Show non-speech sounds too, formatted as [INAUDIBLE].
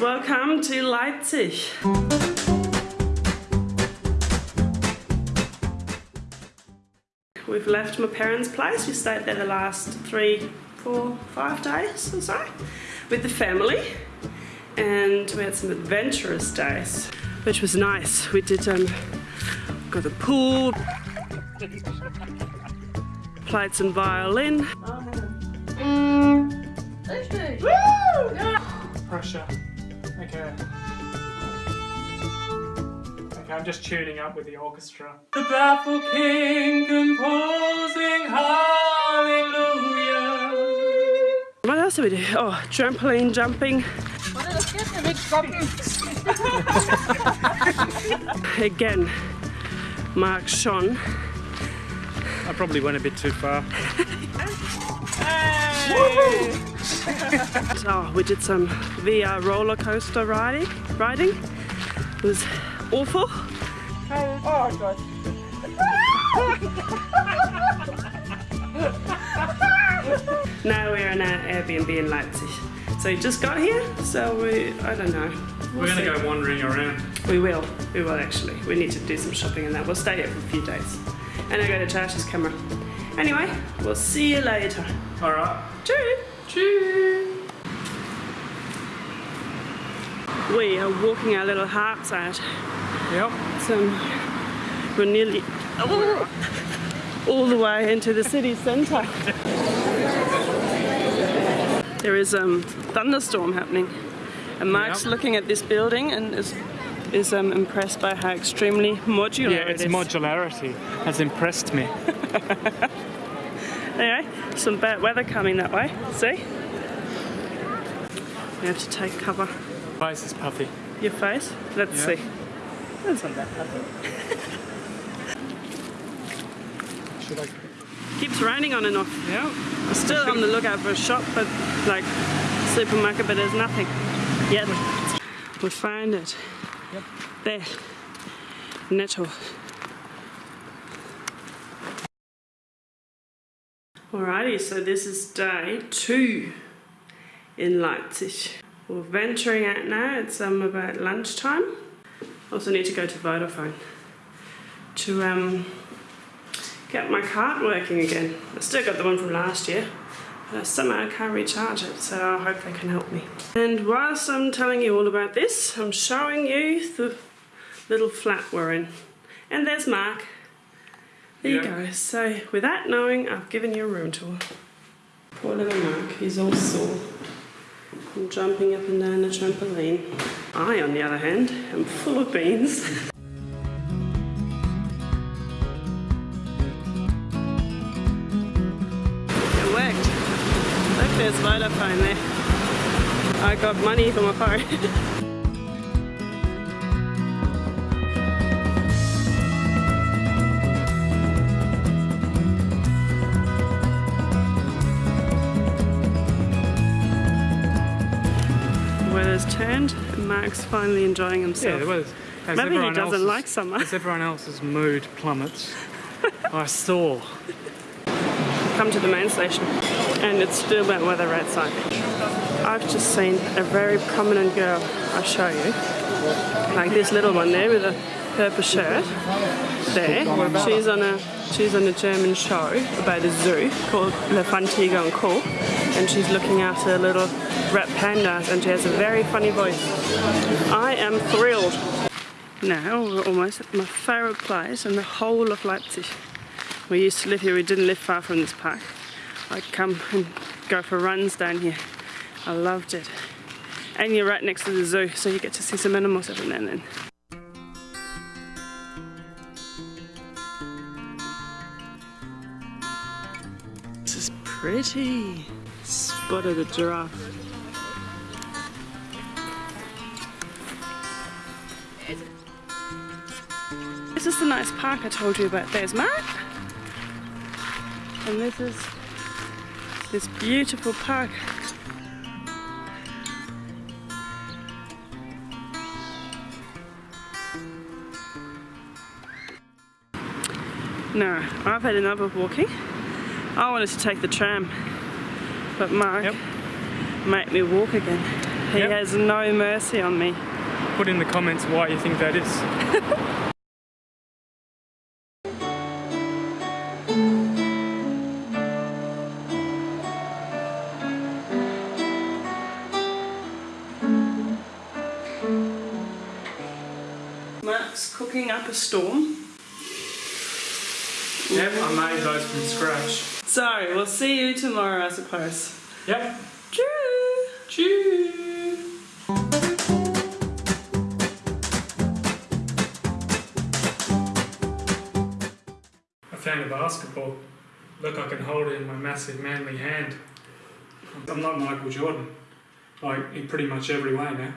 Welcome to Leipzig. We've left my parents' place. We stayed there the last three, four, five days or so with the family. And we had some adventurous days, which was nice. We did um, got the pool, played some violin. Pressure. Okay. Okay, I'm just tuning up with the orchestra. The baffled king composing hallelujah. What else did we do? Oh, trampoline jumping. [LAUGHS] Again, Mark Sean. I probably went a bit too far. [LAUGHS] Oh, we did some VR roller coaster riding. Riding. It was awful. [LAUGHS] now we're in our Airbnb in Leipzig. So we just got here, so we, I don't know. We'll We're gonna see. go wandering around. We will, we will actually. We need to do some shopping and that. We'll stay here for a few days. And I go to charge his camera. Anyway, we'll see you later. Alright. Cheers! Cheers! We are walking our little hearts out. Yep. So we're nearly all the way into the city centre. There is a um, thunderstorm happening, and Mark's Yep. looking at this building and is is um, impressed by how extremely modular Yeah, it its modularity has impressed me. [LAUGHS] Anyway, some bad weather coming that way. See? We have to take cover. Face is puffy. Your face? Let's Yeah. see. That's not that. Should I? Keeps raining on and off. Yeah. I'm still on the lookout for a shop, but like supermarket, but there's nothing yet. We find it. Yep. There. Netto. Alrighty, so this is day two in Leipzig. We're venturing out now. It's um, about lunchtime. Also need to go to Vodafone to um, get my card working again. I still got the one from last year, but I somehow can't recharge it, so I hope they can help me. And whilst I'm telling you all about this, I'm showing you the little flat we're in. And there's Mark. There you go. So without knowing, I've given you a room tour. Poor little Mark, he's all sore. I'm jumping up and down the trampoline. I, on the other hand, am full of beans. [LAUGHS] It worked. Look, there's Vodafone there. I got money for my phone. [LAUGHS] Weather's turned and Mark's finally enjoying himself. the weather's. as Maybe he doesn't like summer. As everyone else's mood plummets, I saw. come to the main station and it's still bad weather outside. I've just seen a very prominent girl, I'll show you. Like this little one there with a purple shirt. There. She's on a she's on a German show about a zoo called Elefant, Tiger and she's looking after little red pandas and she has a very funny voice. I am thrilled. Now we're almost at my favourite place in the whole of Leipzig. We used to live here, we didn't live far from this park. I'd come and go for runs down here. I loved it. And you're right next to the zoo, so you get to see some animals every now and then. This pretty. Spotted a giraffe. This is the nice park I told you about. There's Mark. And this is this beautiful park. No, I've had enough of walking. I wanted to take the tram, but Mark Yep. made me walk again. He Yep. has no mercy on me. Put in the comments why you think that is. Mark's cooking up a storm. Yep, I made those from scratch. So, we'll see you tomorrow, I suppose. Yep. Choo! Cheers. I found a fan of basketball. Look, I can hold it in my massive manly hand. I'm not Michael Jordan, like in pretty much every way now.